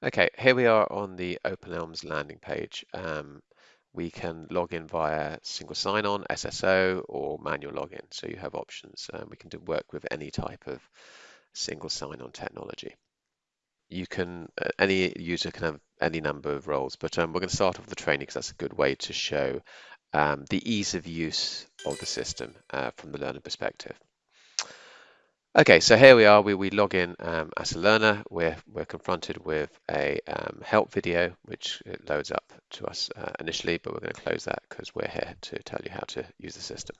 Okay, here we are on the OpenElms landing page. Um, we can log in via single sign-on, SSO, or manual login. So you have options. Um, we can do work with any type of single sign-on technology. You can, uh, any user can have any number of roles, but um, we're going to start off with the training because that's a good way to show um, the ease of use of the system uh, from the learner perspective. Okay, so here we are, we, we log in um, as a learner, we're, we're confronted with a um, help video, which loads up to us uh, initially, but we're going to close that because we're here to tell you how to use the system.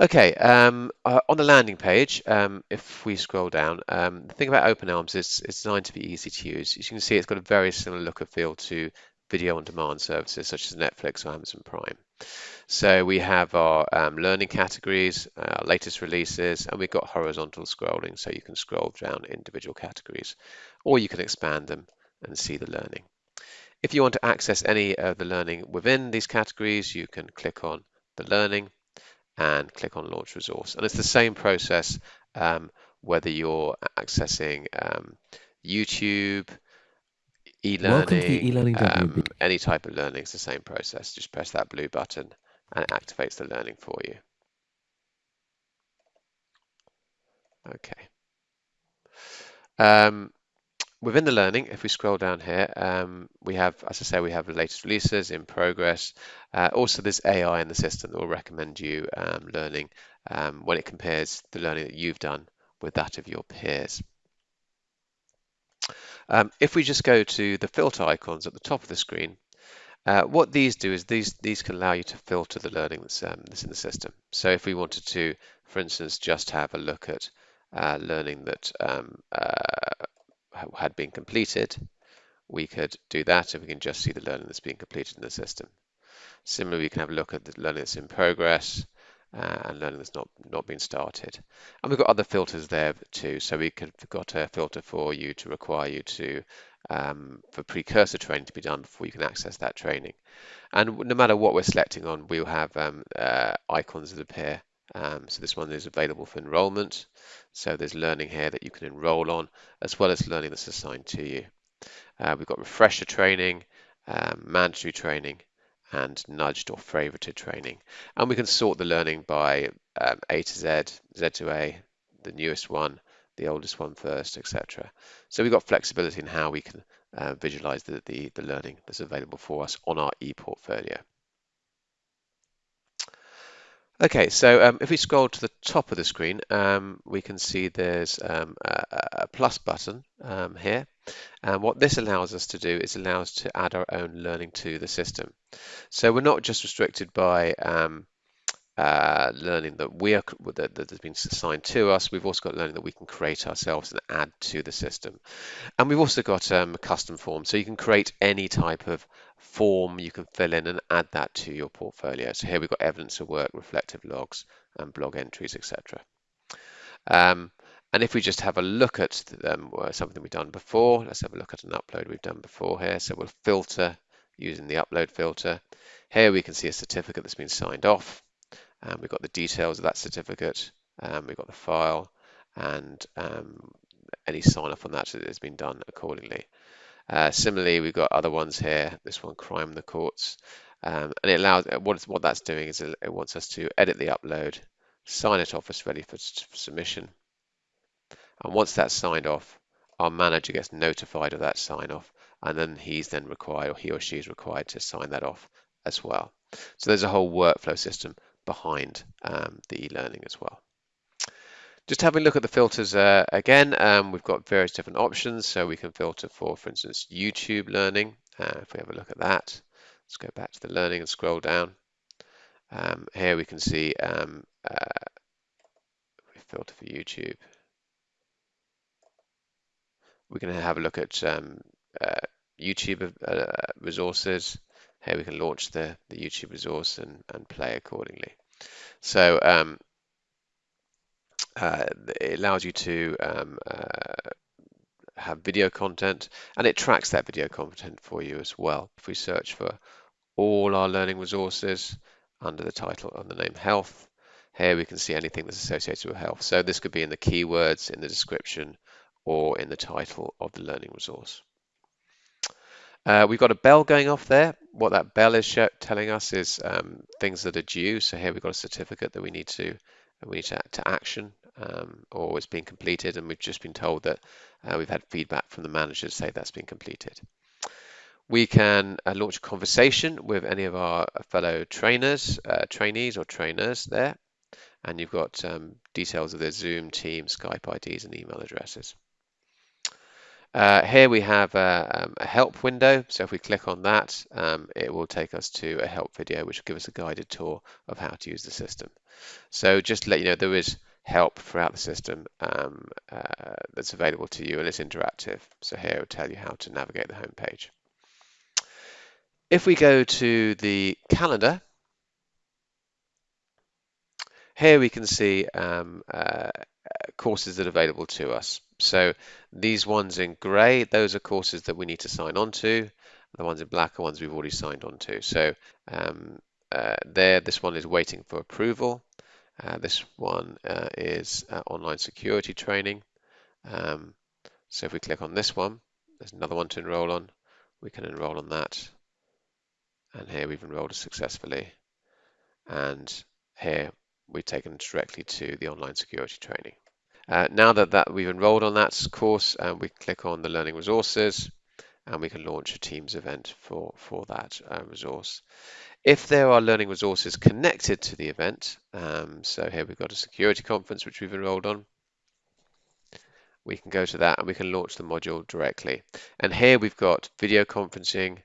Okay, um, uh, on the landing page, um, if we scroll down, um, the thing about OpenElms is it's designed to be easy to use. As you can see, it's got a very similar look and feel to video on demand services such as Netflix or Amazon Prime. So we have our um, learning categories, our latest releases, and we've got horizontal scrolling, so you can scroll down individual categories, or you can expand them and see the learning. If you want to access any of the learning within these categories, you can click on the learning and click on launch resource. And it's the same process um, whether you're accessing um, YouTube, e-learning, e um, any type of learning, it's the same process. Just press that blue button and it activates the learning for you. Okay. Um, within the learning, if we scroll down here, um, we have, as I say, we have the latest releases in progress. Uh, also, there's AI in the system that will recommend you um, learning um, when it compares the learning that you've done with that of your peers. Um, if we just go to the filter icons at the top of the screen, uh, what these do is these these can allow you to filter the learning that's, um, that's in the system. So if we wanted to, for instance, just have a look at uh, learning that um, uh, had been completed, we could do that and we can just see the learning that's being completed in the system. Similarly, we can have a look at the learning that's in progress and learning that's not, not been started. And we've got other filters there too. So we could have got a filter for you to require you to, um, for precursor training to be done before you can access that training. And no matter what we're selecting on, we'll have um, uh, icons that appear. Um, so this one is available for enrollment. So there's learning here that you can enroll on, as well as learning that's assigned to you. Uh, we've got refresher training, um, mandatory training, and nudged or favorited training. And we can sort the learning by um, A to Z, Z to A, the newest one, the oldest one first, etc. So we've got flexibility in how we can uh, visualize the, the, the learning that's available for us on our e-portfolio. Okay, so um, if we scroll to the top of the screen, um, we can see there's um, a, a, plus button um, here. And what this allows us to do is allow us to add our own learning to the system. So we're not just restricted by um, uh, learning that we are that, that, has been assigned to us. We've also got learning that we can create ourselves and add to the system. And we've also got um, custom forms, so you can create any type of form you can fill in and add that to your portfolio. So here we've got evidence of work, reflective logs, and blog entries, etc. Um, and if we just have a look at um, something we've done before, let's have a look at an upload we've done before here. So we'll filter using the upload filter. Here we can see a certificate that's been signed off. Um, we've got the details of that certificate. Um, we've got the file and um, any sign off on that has been done accordingly. Uh, similarly, we've got other ones here. This one, crime in the courts. Um, and it allows what, what that's doing is it wants us to edit the upload, sign it off as ready for submission. And once that's signed off, our manager gets notified of that sign off, and then he's then required, or he or she is required to sign that off as well. So there's a whole workflow system behind um, the e-learning as well. Just having a look at the filters uh, again, um, we've got various different options. So we can filter for, for instance, YouTube learning. Uh, if we have a look at that, let's go back to the learning and scroll down. Um, here we can see um, uh, we filter for YouTube. We're going to have a look at um, uh, YouTube uh, resources. Here we can launch the, the YouTube resource and, and play accordingly. So um, uh, it allows you to um, uh, have video content and it tracks that video content for you as well. If we search for all our learning resources under the title and the name health, here we can see anything that's associated with health. So this could be in the keywords, in the description, or in the title of the learning resource. Uh, we've got a bell going off there. What that bell is telling us is um, things that are due. So here we've got a certificate that we need to we need to, to action um, or it's been completed, and we've just been told that uh, we've had feedback from the manager to say that's been completed. We can uh, launch a conversation with any of our fellow trainers, uh, trainees or trainers there, and you've got um, details of their Zoom, Team, Skype IDs, and email addresses. Uh, here we have a, um, a, help window. So if we click on that, um, it will take us to a help video, which will give us a guided tour of how to use the system. So just to let you know, there is help throughout the system um, uh, that's available to you and it's interactive. So here it will tell you how to navigate the home page. If we go to the calendar, here we can see um, uh, courses that are available to us. So these ones in grey, those are courses that we need to sign on to. The ones in black are ones we've already signed on to. So um, uh, there, this one is waiting for approval. Uh, this one uh, is uh, online security training. Um, so if we click on this one, there's another one to enroll on. We can enroll on that. And here we've enrolled successfully. And here we've taken directly to the online security training. Uh, now that, that we've enrolled on that course, uh, we click on the learning resources and we can launch a Teams event for, for that uh, resource. If there are learning resources connected to the event, um, so here we've got a security conference which we've enrolled on, we can go to that and we can launch the module directly. And here we've got video conferencing,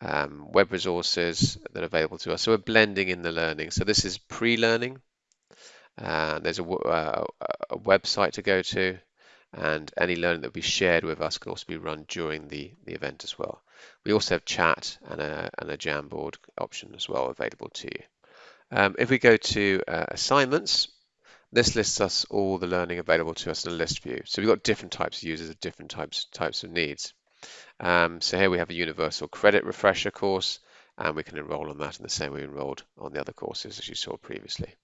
um, web resources that are available to us. So we're blending in the learning. So this is pre-learning. Uh, there's a, uh, a, website to go to, and any learning that will be shared with us can also be run during the, the event as well. We also have chat and a, and a Jamboard option as well available to you. Um, if we go to uh, assignments, this lists us all the learning available to us in a list view. So we've got different types of users of different types types of needs. Um, so here we have a universal credit refresher course, and we can enroll on that in the same way we enrolled on the other courses as you saw previously.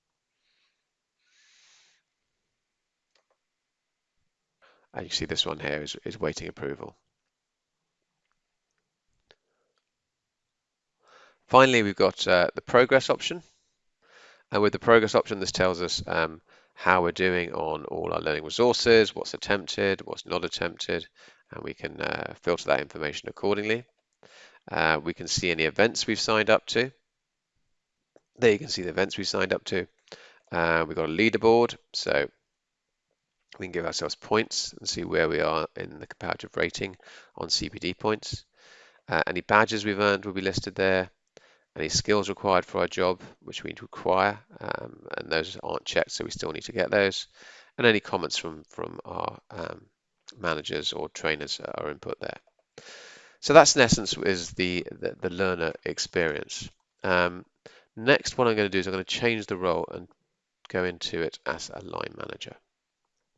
And you see this one here is, is waiting approval. Finally, we've got uh, the progress option. And with the progress option, this tells us um, how we're doing on all our learning resources, what's attempted, what's not attempted, and we can uh, filter that information accordingly. Uh, we can see any events we've signed up to. There you can see the events we've signed up to. Uh, we've got a leaderboard, so we can give ourselves points and see where we are in the comparative rating on CPD points. Uh, any badges we've earned will be listed there. Any skills required for our job, which we require, um, and those aren't checked, so we still need to get those. And any comments from, from our um, managers or trainers are input there. So that's in essence is the, the, the learner experience. Um, next, what I'm going to do is I'm going to change the role and go into it as a line manager.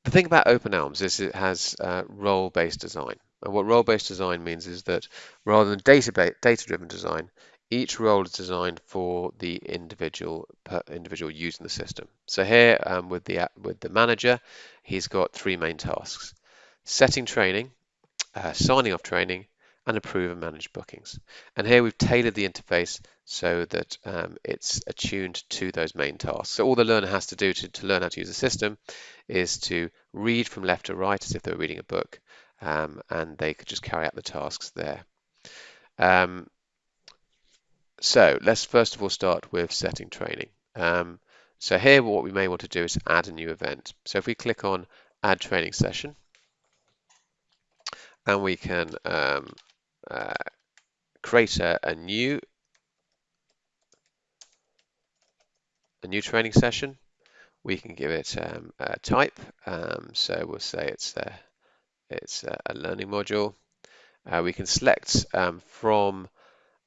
The thing about Open Elms is it has uh, role-based design. And what role-based design means is that rather than data-driven design, each role is designed for the individual individual using the system. So here um, with the with the manager, he's got three main tasks: setting training, uh, signing off training, and approve and manage bookings. And here we've tailored the interface so that um, it's attuned to those main tasks. So all the learner has to do to, to learn how to use the system is to read from left to right as if they were reading a book, um, and they could just carry out the tasks there. Um, so let's first of all start with setting training. Um, so here what we may want to do is add a new event. So if we click on add training session, and we can um, uh, create a, a, new a new training session. We can give it um, a type. Um, so we'll say it's a, it's a learning module. Uh, we can select um, from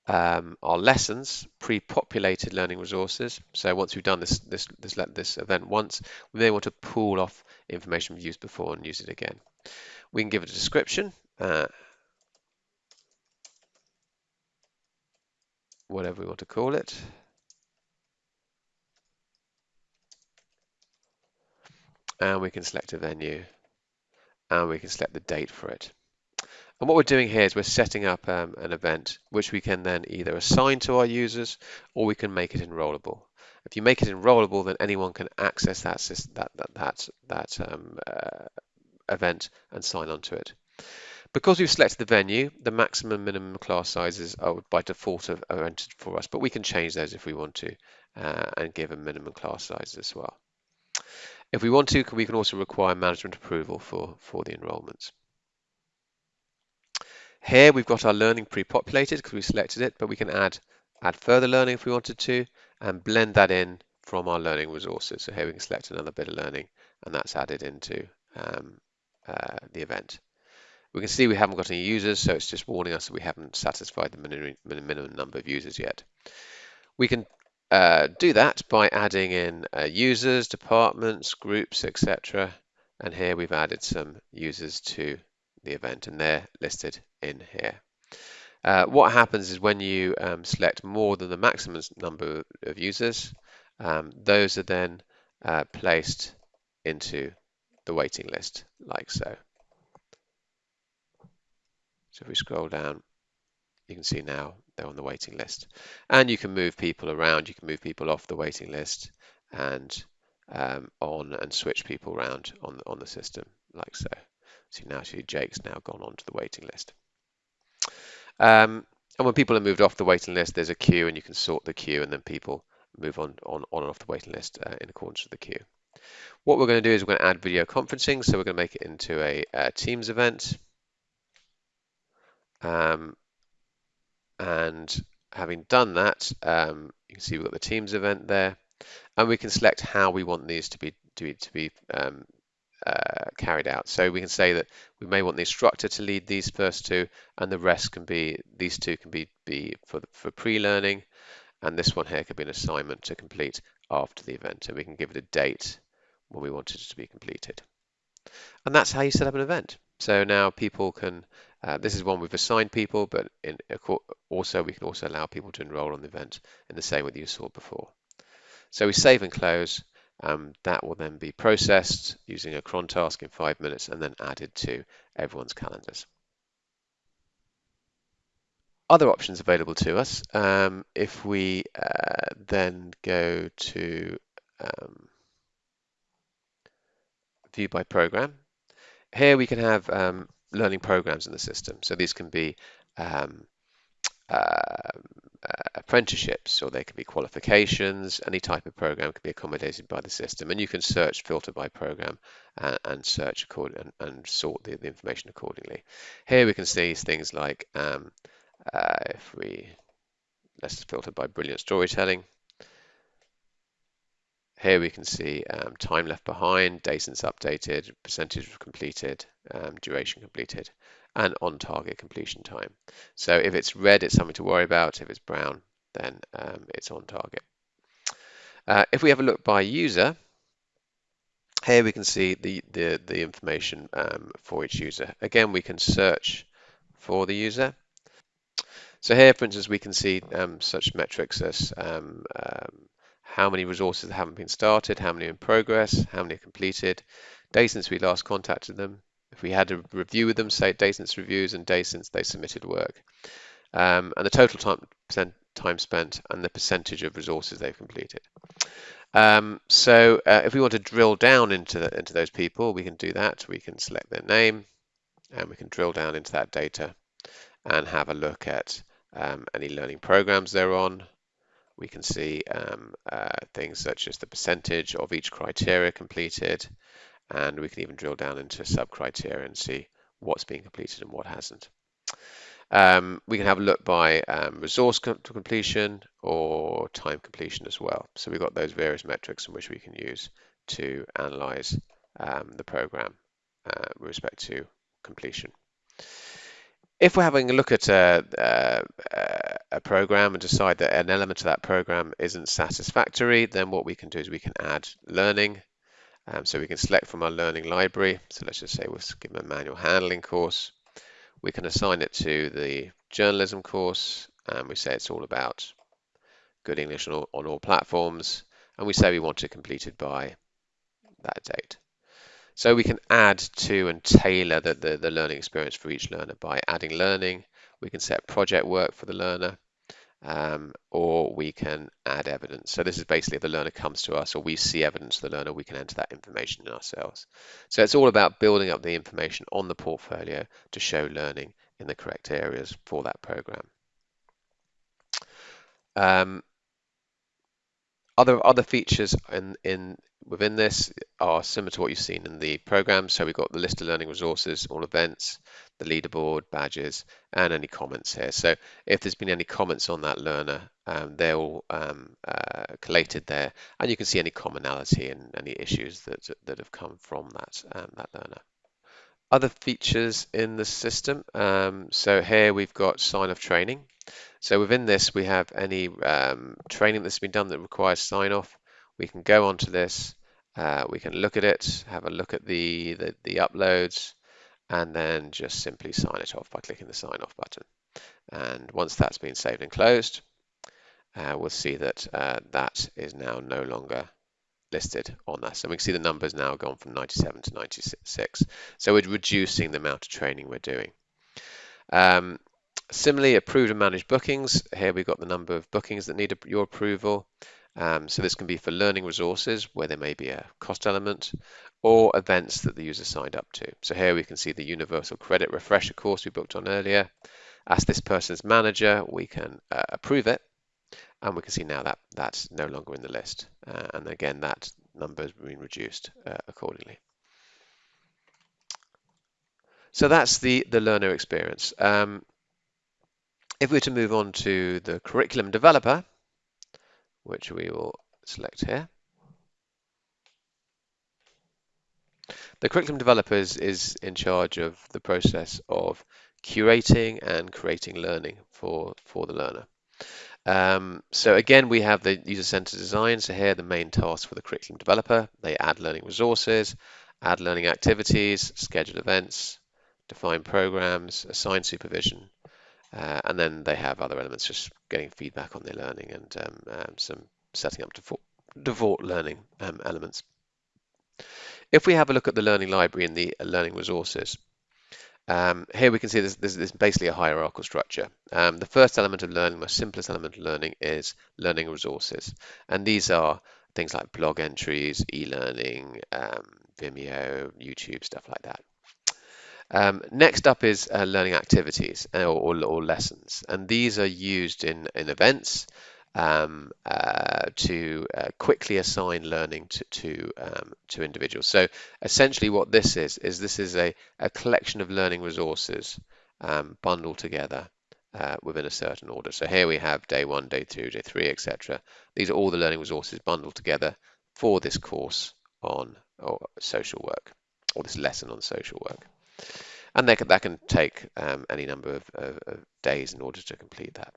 um, our lessons pre-populated learning resources. So once we've done this this this this event once, we may want to pull off information we've used before and use it again. We can give it a description. Uh, whatever we want to call it. And we can select a venue and we can select the date for it. And what we're doing here is we're setting up um, an event which we can then either assign to our users or we can make it enrollable. If you make it enrollable, then anyone can access that that that that, that um, uh, event and sign on to it. Because we've selected the venue, the maximum minimum class sizes are by default are, entered for us, but we can change those if we want to uh, and give a minimum class size as well. If we want to, we can also require management approval for, for the enrolments. Here we've got our learning pre-populated because we selected it, but we can add add further learning if we wanted to and blend that in from our learning resources. So here we can select another bit of learning and that's added into um, uh, the event. We can see we haven't got any users, so it's just warning us that we haven't satisfied the minimum, number of users yet. We can uh, do that by adding in uh, users, departments, groups, etc. And here we've added some users to the event and they're listed in here. Uh, what happens is when you um, select more than the maximum number of users, um, those are then uh, placed into the waiting list like so. So if we scroll down, you can see now they're on the waiting list. And you can move people around, you can move people off the waiting list and um, on and switch people around on, on the system like so. So now see Jake's now gone onto the waiting list. Um, and when people are moved off the waiting list, there's a queue and you can sort the queue and then people move on, on, on and off the waiting list uh, in accordance with the queue. What we're going to do is we're going to add video conferencing. So we're going to make it into a, a Teams event. Um, and having done that, um, you can see we've got the Teams event there, and we can select how we want these to be to be, to be um, uh, carried out. So we can say that we may want the instructor to lead these first two, and the rest can be these two can be be for for pre-learning, and this one here could be an assignment to complete after the event, and we can give it a date when we want it to be completed. And that's how you set up an event. So now people can, uh, this is one we've assigned people, but in, also we can also allow people to enroll on the event in the same way that you saw before. So we save and close. Um, that will then be processed using a cron task in five minutes and then added to everyone's calendars. Other options available to us, um, if we uh, then go to um, view by program, here we can have um, learning programs in the system. So these can be um, uh, uh, apprenticeships or they can be qualifications. Any type of program can be accommodated by the system. And you can search, filter by program and, and search and, and, sort the, the, information accordingly. Here we can see things like um, uh, if we, let's filter by brilliant storytelling. Here we can see um, time left behind, day since updated, percentage completed, um, duration completed, and on target completion time. So if it's red, it's something to worry about. If it's brown, then um, it's on target. Uh, if we have a look by user, here we can see the, the, the information um, for each user. Again, we can search for the user. So here, for instance, we can see um, such metrics as um, how many resources haven't been started, how many in progress, how many are completed, days since we last contacted them, if we had a review with them, say days since reviews and days since they submitted work, um, and the total time, time spent and the percentage of resources they've completed. Um, so uh, if we want to drill down into, the, into those people, we can do that. We can select their name and we can drill down into that data and have a look at um, any learning programs they're on, we can see um, uh, things such as the percentage of each criteria completed, and we can even drill down into sub-criteria and see what's being completed and what hasn't. Um, we can have a look by um, resource com completion or time completion as well. So we've got those various metrics in which we can use to analyze um, the program uh, with respect to completion if we're having a look at a, a, a, program and decide that an element of that program isn't satisfactory, then what we can do is we can add learning. Um, so we can select from our learning library. So let's just say we'll give them a manual handling course. We can assign it to the journalism course, and we say it's all about good English on all, on all platforms, and we say we want it completed by that date. So we can add to and tailor the, the, the learning experience for each learner by adding learning. We can set project work for the learner, um, or we can add evidence. So this is basically if the learner comes to us or we see evidence of the learner, we can enter that information in ourselves. So it's all about building up the information on the portfolio to show learning in the correct areas for that program. Um, other other features in, in within this are similar to what you've seen in the program. So we've got the list of learning resources, all events, the leaderboard, badges, and any comments here. So if there's been any comments on that learner, um, they're all um, uh, collated there, and you can see any commonality and any issues that that have come from that um, that learner. Other features in the system. Um, so here we've got sign off training. So within this, we have any um, training that's been done that requires sign off. We can go onto this, uh, we can look at it, have a look at the, the, the uploads, and then just simply sign it off by clicking the sign off button. And once that's been saved and closed, uh, we'll see that uh, that is now no longer listed on us. And we can see the numbers now gone from 97 to 96. So we're reducing the amount of training we're doing. Um, similarly, approved and managed bookings. Here we've got the number of bookings that need your approval. Um, so this can be for learning resources where there may be a cost element or events that the user signed up to. So here we can see the universal credit refresher course we booked on earlier. As this person's manager, we can uh, approve it and we can see now that that's no longer in the list. Uh, and again, that number has been reduced uh, accordingly. So that's the, the learner experience. Um, if we were to move on to the curriculum developer, which we will select here, the curriculum developer is, in charge of the process of curating and creating learning for, for the learner. Um, so again, we have the user-centered design. So here, the main task for the curriculum developer, they add learning resources, add learning activities, schedule events, define programs, assign supervision, uh, and then they have other elements, just getting feedback on their learning and um, um, some setting up default, default learning um, elements. If we have a look at the learning library and the learning resources, um, here we can see this, this, this, is basically a hierarchical structure. Um, the first element of learning, the simplest element of learning is learning resources. And these are things like blog entries, e-learning, um, Vimeo, YouTube, stuff like that. Um, next up is uh, learning activities uh, or, or, or, lessons. And these are used in, in events um, uh, to uh, quickly assign learning to to, um, to individuals. So essentially, what this is is this is a, a collection of learning resources um, bundled together uh, within a certain order. So here we have day one, day two, day three, etc. These are all the learning resources bundled together for this course on social work or this lesson on social work. And that can, that can take um, any number of, of, of days in order to complete that.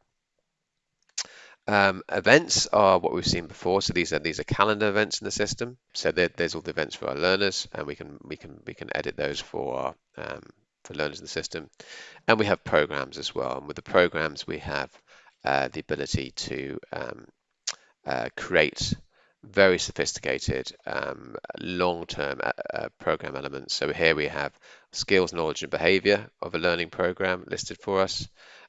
Um, events are what we've seen before. So these are these are calendar events in the system. So there, there's all the events for our learners, and we can we can we can edit those for our um, for learners in the system. And we have programs as well. And with the programs, we have uh, the ability to um, uh, create very sophisticated um, long-term uh, uh, program elements. So here we have skills, knowledge, and behavior of a learning program listed for us.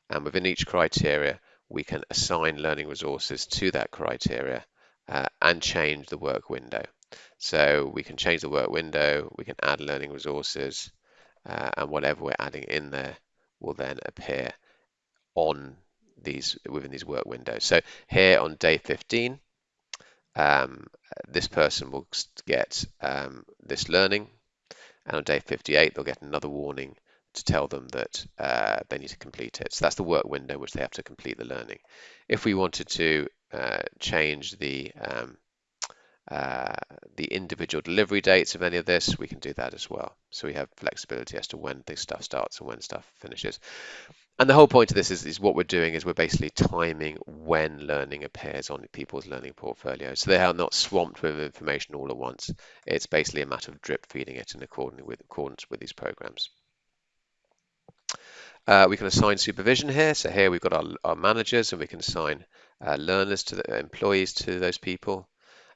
And within each criteria, we can assign learning resources to that criteria uh, and change the work window. So we can change the work window, we can add learning resources, uh, and whatever we're adding in there will then appear on these within these work windows. So here on day 15, um, this person will get um, this learning, and on day 58, they'll get another warning to tell them that uh, they need to complete it. So that's the work window which they have to complete the learning. If we wanted to uh, change the um, uh, the individual delivery dates of any of this, we can do that as well. So we have flexibility as to when this stuff starts and when stuff finishes. And the whole point of this is, is what we're doing is we're basically timing when learning appears on people's learning portfolio. So they are not swamped with information all at once. It's basically a matter of drip feeding it in accordance with, accordance with these programs. Uh, we can assign supervision here. So here we've got our, our managers and we can assign uh, learners to the employees to those people.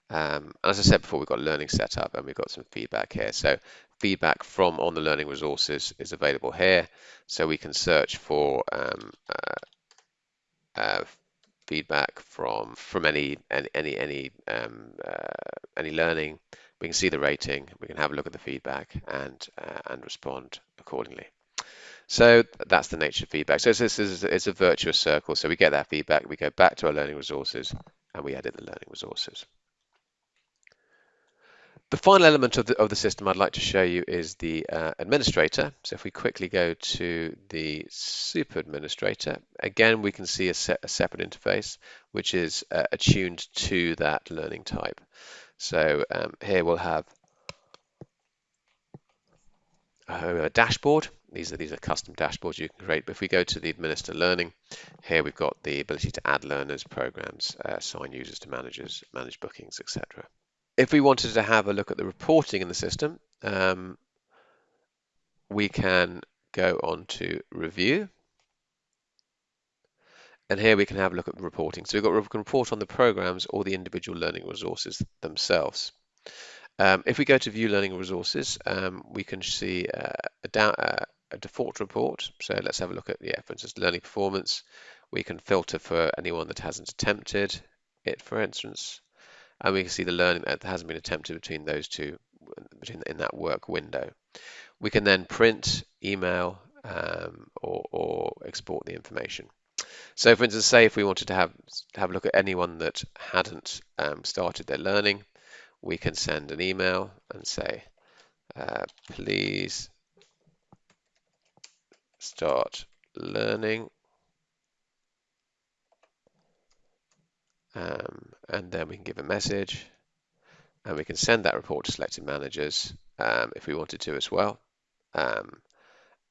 Um, as I said before, we've got learning set up and we've got some feedback here. So feedback from on the learning resources is available here. So we can search for um, uh, uh, feedback from from any any any um, uh, any learning. We can see the rating. We can have a look at the feedback and uh, and respond accordingly. So that's the nature of feedback. So this is it's a virtuous circle. So we get that feedback. We go back to our learning resources and we edit the learning resources. The final element of the, of the system I'd like to show you is the uh, administrator. So if we quickly go to the super administrator, again, we can see a, se a separate interface, which is uh, attuned to that learning type. So um, here we'll have a dashboard. These are these are custom dashboards you can create. But if we go to the administer learning, here we've got the ability to add learners, programs, uh, assign users to managers, manage bookings, etc if we wanted to have a look at the reporting in the system, um, we can go on to review. And here we can have a look at the reporting. So we've got we can report on the programs or the individual learning resources themselves. Um, if we go to view learning resources, um, we can see uh, a, uh, a, default report. So let's have a look at, yeah, for instance, learning performance. We can filter for anyone that hasn't attempted it, for instance and we can see the learning that hasn't been attempted between those two between in that work window. We can then print, email, um, or, or, export the information. So, for instance, say if we wanted to have have a look at anyone that hadn't um, started their learning, we can send an email and say, uh, please start learning. Um, and then we can give a message and we can send that report to selected managers um, if we wanted to as well. Um,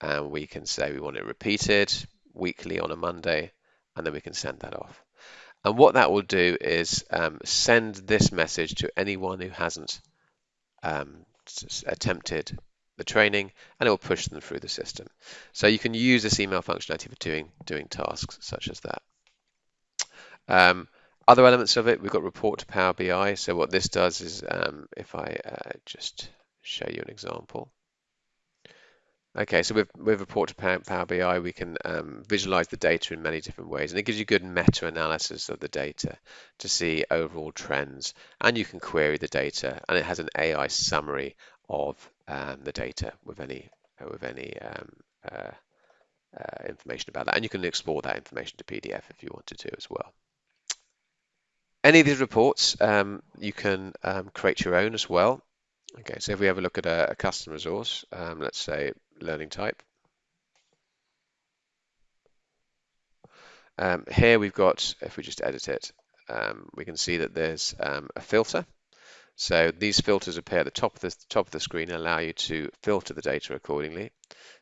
and we can say we want it repeated weekly on a Monday, and then we can send that off. And what that will do is um, send this message to anyone who hasn't um, attempted the training, and it will push them through the system. So you can use this email functionality for doing doing tasks such as that. Other elements of it, we've got report to Power BI. So what this does is, um, if I uh, just show you an example. Okay, so with, with report to Power BI, we can um, visualize the data in many different ways, and it gives you good meta-analysis of the data to see overall trends, and you can query the data, and it has an AI summary of um, the data with any with any um, uh, uh, information about that, and you can export that information to PDF if you wanted to as well. Any of these reports, um, you can um, create your own as well. Okay, so if we have a look at a, a custom resource, um, let's say learning type. Um, here we've got, if we just edit it, um, we can see that there's um, a filter. So these filters appear at the top of the top of the screen and allow you to filter the data accordingly.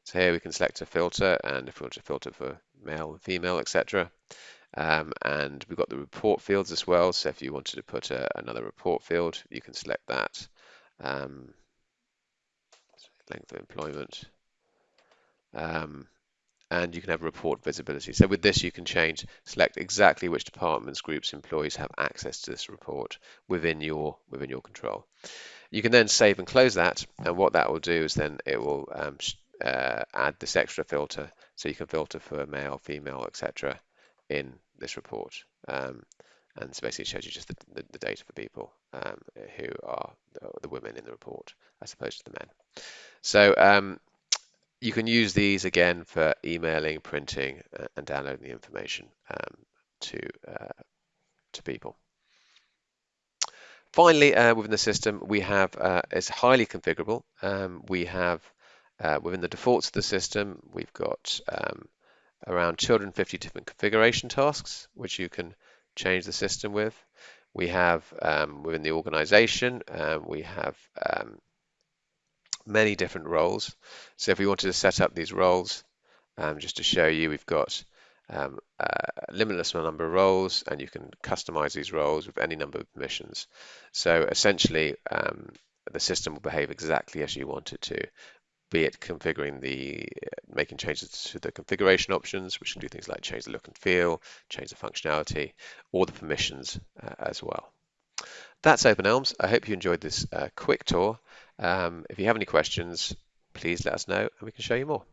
So here we can select a filter, and if we want to filter for male female, etc. Um, and we've got the report fields as well. So if you wanted to put a, another report field, you can select that. Um, length of employment. Um, and you can have report visibility. So with this, you can change, select exactly which departments, groups, employees have access to this report within your within your control. You can then save and close that, and what that will do is then it will um, uh, add this extra filter, so you can filter for male, female, etc. in this report. Um, and so basically it shows you just the, the, the data for people um, who are the, the, women in the report as opposed to the men. So um, you can use these again for emailing, printing, uh, and downloading the information um, to uh, to people. Finally, uh, within the system, we have uh, it's highly configurable. Um, we have uh, within the defaults of the system, we've got um, around 250 different configuration tasks, which you can change the system with. We have um, within the organization, um, we have um, many different roles. So if we wanted to set up these roles, um, just to show you, we've got um, a limitless number of roles, and you can customize these roles with any number of permissions. So essentially, um, the system will behave exactly as you want it to be it configuring the, making changes to the configuration options, which can do things like change the look and feel, change the functionality, or the permissions uh, as well. that's OpenElms. I hope you enjoyed this uh, quick tour. Um, if you have any questions, please let us know and we can show you more.